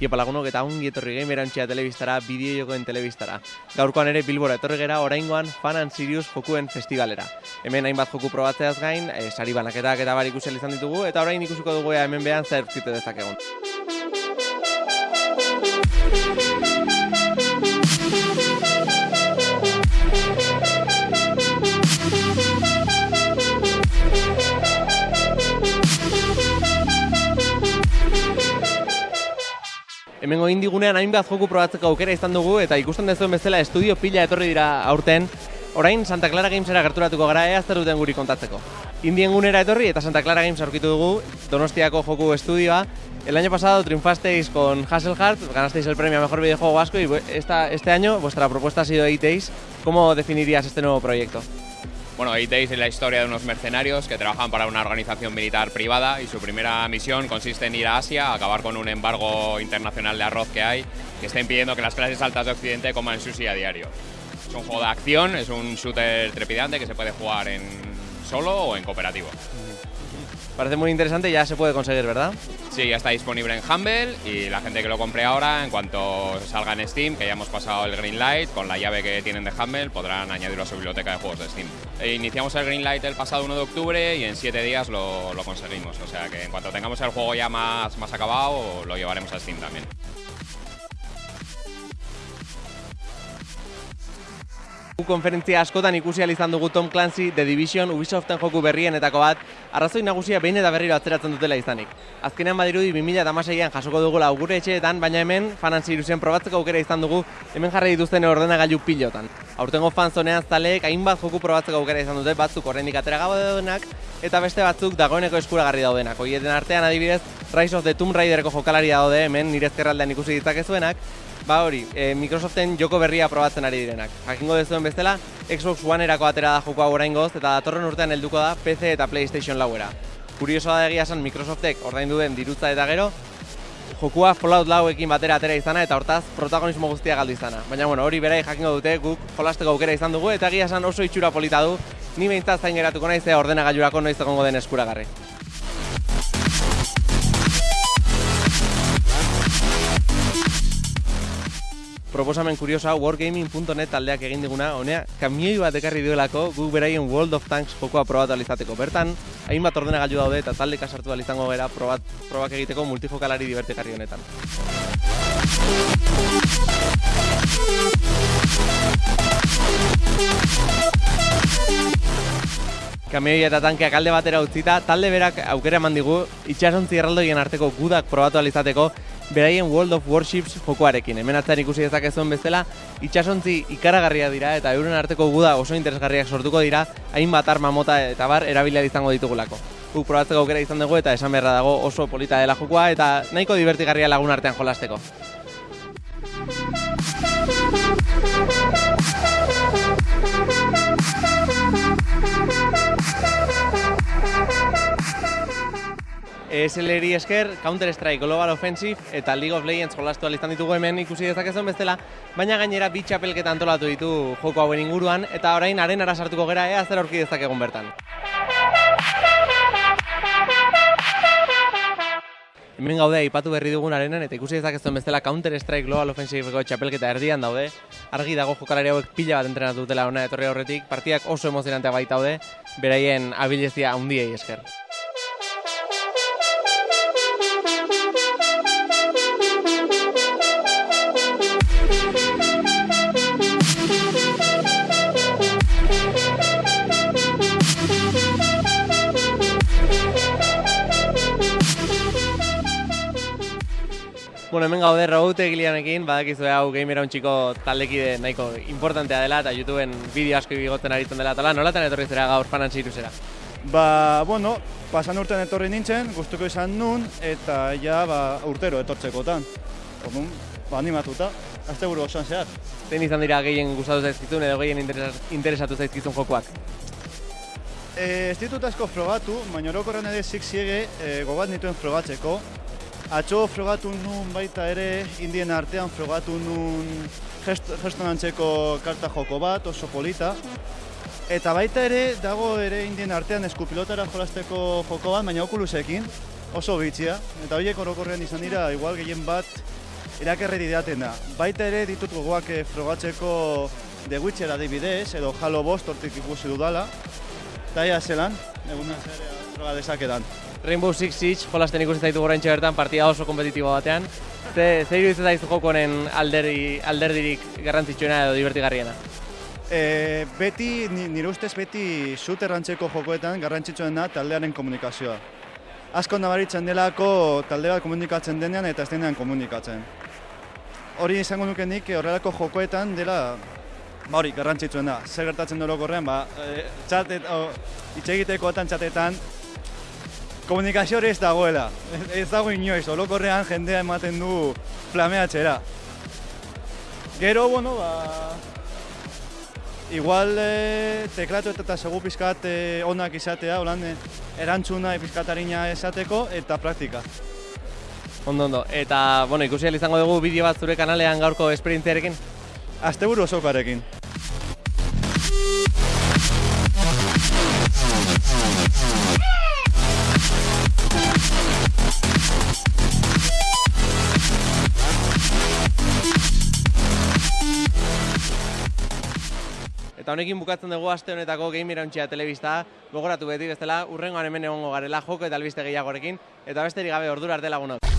Iepa lagunok eta ongi etorri gamerantxea telebistara, bideojokoen telebistara. Gaurkoan ere Bilbora etorri gera oraingoan Fan and Sirius jokuen festivalera. Hemen hainbat joku probatzeaz gain, e, sari banaketak eta bar ikusi izan ditugu eta orain ikusiko dugu ea hemen behan zer zite dezakegun. Hemengo indigunean hainbat joku probatzeko aukera izan dugu eta ikusten dezuen bezala estudio pila etorri dira aurten. Orain Santa Clara Gamesera gerturatuko gara ea zer duten guri kontatzeko. Indien gunera etorri eta Santa Clara Games aurkitu dugu Donostiako joku estudioa. El año pasado triunfasteis con Hasselhard, ganasteis el premio a mejor videojuego vasco y esta, este año vuestra propuesta ha sido Days. ¿Cómo definirías este nuevo proyecto? Bueno, Days es la historia de unos mercenarios que trabajan para una organización militar privada y su primera misión consiste en ir a Asia a acabar con un embargo internacional de arroz que hay que está impidiendo que las clases altas de Occidente coman sushi a diario. Es un juego de acción, es un shooter trepidante que se puede jugar en solo o en cooperativo. Parece muy interesante, ya se puede conseguir, ¿verdad? Sí, ya está disponible en Humble y la gente que lo compre ahora, en cuanto salga en Steam, que ya hemos pasado el Green Light, con la llave que tienen de Humble, podrán añadirlo a su biblioteca de juegos de Steam. E iniciamos el Green Light el pasado 1 de octubre y en 7 días lo, lo, conseguimos, o sea que en cuanto tengamos el juego ya más, más acabado, lo llevaremos a Steam también. Konferentzia askotan ikusi izan dugu Tom Clancy The Division Ubisoften joku berrienetako bat, arrazoi nagusia behin eta berriro atzeratzen dutela izanik. Azkenean badirudi 2016an jasoko dugula gure etxeetan, baina hemen fanan ziruzen probatzeko aukera izan dugu hemen jarri dituzten ordenagailu pilotan. Aurtengo fanzonean zaleek hainbat joku probatzeko aukera izan dute batzuk oraindik atera daudenak eta beste batzuk dagoeneko eskuragarri daudenak. Hoieten artean adibidez Rise of the Tomb Raidereko jokalari daude hemen nire ezkerraldean ikusi ditzakezuenak, Ba hori, e, Microsoften joko berria probatzen ari direnak. Jakingo dezuen bezala, Xbox One erako atera da joko orain goz, eta datorren urtean helduko da PC eta PlayStation lauera. Kuriosoa da egia esan Microsoftek ordaindu den dirutza eta gero, jokua Fallout lauekin batera atera izana eta hortaz protagonismo guztia galdu izana. Baina bueno, hori berai jakingo dute guk jolasteko aukera izan dugu eta egia esan oso itxura polita du, ni behintzat zain geratuko naiz ordenagailurako noiz egongo den eskuragarri. Proposamen kuriosa wargaming.net taldeak egin diguna, honea kamioi bat ekarri duelako gu beraien World of Tanks jokoa probatu alizateko. Bertan, hainbat ordenagailu daude eta talde kasartu izango gara probat, probak egiteko multijokalari divertekarri honetan. Kamioi eta tankeak alde batera utzita, talde berak aukera eman digu itxasontzi erraldoien arteko gudak probatu alizateko beraien World of Warships jokoarekin. Hemen atzaren ikusi dezakezuen bezala, itxasontzi ikaragarria dira eta euren arteko guda oso interesgarriak sortuko dira, hainbat arma mota eta bar erabilia izango ditugulako. Guk probatzeko aukera izan dugu eta esan beharra dago oso polita dela jokoa eta nahiko divertigarria lagun artean jolasteko. ESLeri esker, Counter-Strike Global Offensive eta League of Legends jolastu izan ditugu hemen ikusi dezakezuen bestela, baina gainera bi txapelketa antolatu ditu joko hauen inguruan, eta orain arenara sartuko gera ea zer aurki dezakegun bertan. Hemen gaude aipatu berri dugun arenan eta ikusi dezakezuen bestela Counter-Strike Global Offensiveko txapelketa erdian daude. Argi dago jokalari hauek pila bat entrenatu dutela ona etorri aurretik, partidak oso emozionantea baita daude, beraien abilezia handiei esker. Bueno, hemen gaude Raute egileanekin, badakizu hau gamera txiko taldekide nahiko importantea dela eta YouTubeen bideo asko bigoten aritzen dela eta nolatan etorri zera gaur fanan zera? Ba, bueno, pasan urtean etorri nintzen, gustuko izan nun, eta ja ba, urtero etortzekotan. Orduan, ba, animatuta, azte buru osoan zehar. Zein izan dira gehien gustatu zaizkizun edo gehien interesatu zaizkizun jokoak? E, ez ditut asko frogatu, baina orokorren ere zik ziege e, gobat nituen frogatzeko, Atxo frogatu nun baita ere, indien artean frogatu nun geston antzeko karta joko bat, oso polita. Eta baita ere, dago ere indien artean eskupilotara jolasteko joko bat, baina okulusekin, oso bitxia. Eta horiek orokorrean izan dira, igual gehien bat irakerri didaten da. Baita ere ditut gogoak eh, frogatzeko The Witcher adibidez, edo Halo Bost hortik ikusi dudala. Eta ia zelan, eguna zer froga dezakedan. Rainbow Six Siege jolasten ikusi zaitu gorentxe bertan partida oso kompetitibo batean. Ze, ze iruditzen zaizu joko honen alderdi, alderdirik garrantzitsuena edo divertigarriena? E, beti, ni- nire ustez beti shooter antzeko jokoetan garrantzitsuen da taldearen komunikazioa. Asko nabaritzen delako talde bat komunikatzen denean eta ez denean komunikatzen. Hori izango nuke nik horrelako jokoetan dela ba hori garrantzitsuen da. Zer gertatzen dut ba, e, txatet, o, hitz egitekoetan txatetan komunikazio hori ez dagoela. Ez, dago inoiz, orokorrean jendea ematen du flameatzera. Gero, bueno, ba, Igual e, teklatu eta segu pizkat e, onak izatea, holan e, erantzuna pizkatarina esateko eta praktika. Ondo, ondo. Eta, bueno, ikusi izango dugu bideo bat zure kanalean gaurko esperientziarekin. Asteburu osokarekin. Eta honekin bukatzen dugu aste honetako Game Irauntzia telebista. Gogoratu beti bestela, urrengoan hemen egongo garela joko eta albiste gehiagorekin. Eta besterik gabe ordura arte lagunok.